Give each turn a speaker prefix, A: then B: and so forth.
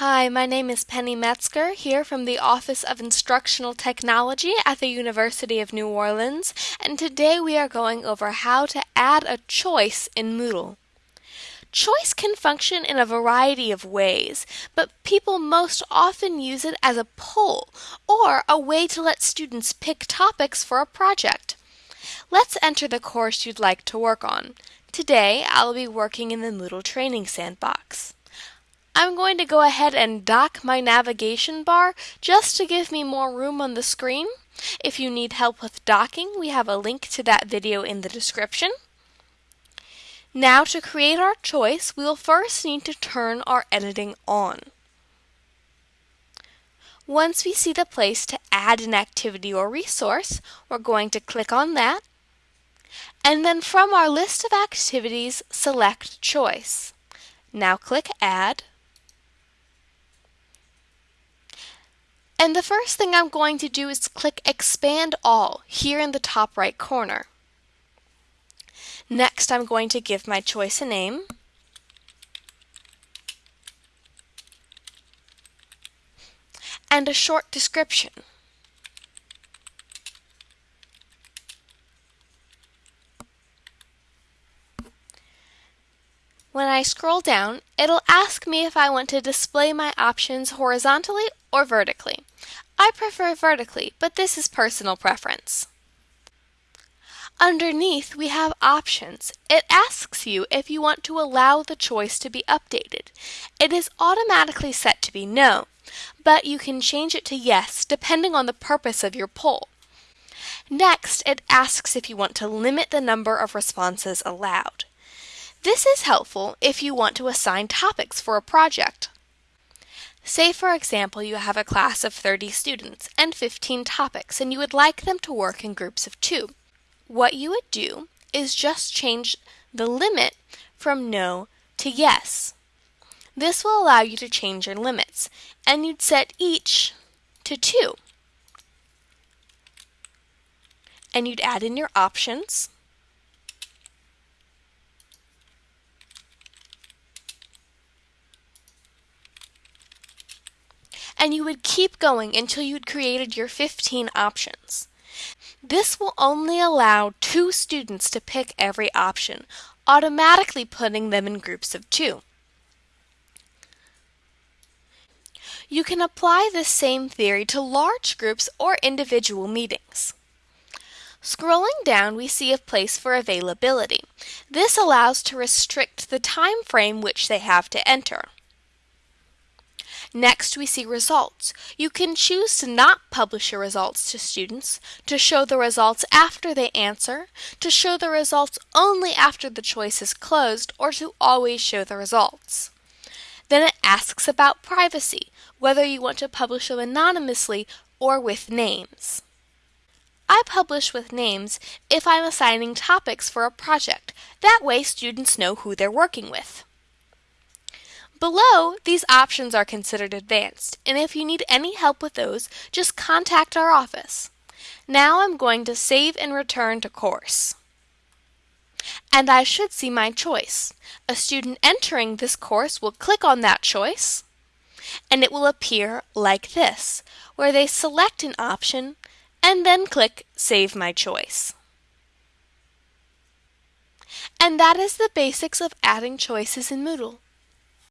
A: Hi, my name is Penny Metzger, here from the Office of Instructional Technology at the University of New Orleans, and today we are going over how to add a choice in Moodle. Choice can function in a variety of ways, but people most often use it as a poll or a way to let students pick topics for a project. Let's enter the course you'd like to work on. Today, I'll be working in the Moodle Training Sandbox. I'm going to go ahead and dock my navigation bar just to give me more room on the screen. If you need help with docking, we have a link to that video in the description. Now to create our choice, we will first need to turn our editing on. Once we see the place to add an activity or resource, we're going to click on that. And then from our list of activities, select Choice. Now click Add. And the first thing I'm going to do is click Expand All here in the top right corner. Next, I'm going to give my choice a name. And a short description. When I scroll down, it'll ask me if I want to display my options horizontally or vertically. I prefer vertically, but this is personal preference. Underneath, we have options. It asks you if you want to allow the choice to be updated. It is automatically set to be no, but you can change it to yes depending on the purpose of your poll. Next, it asks if you want to limit the number of responses allowed. This is helpful if you want to assign topics for a project. Say, for example, you have a class of 30 students and 15 topics, and you would like them to work in groups of two. What you would do is just change the limit from no to yes. This will allow you to change your limits, and you'd set each to 2. And you'd add in your options. And you would keep going until you'd created your 15 options. This will only allow two students to pick every option, automatically putting them in groups of two. You can apply this same theory to large groups or individual meetings. Scrolling down, we see a place for availability. This allows to restrict the time frame which they have to enter. Next, we see results. You can choose to not publish your results to students, to show the results after they answer, to show the results only after the choice is closed, or to always show the results. Then it asks about privacy, whether you want to publish them anonymously or with names. I publish with names if I'm assigning topics for a project. That way students know who they're working with. Below, these options are considered advanced, and if you need any help with those, just contact our office. Now I'm going to save and return to course. And I should see my choice. A student entering this course will click on that choice, and it will appear like this, where they select an option and then click Save My Choice. And that is the basics of adding choices in Moodle.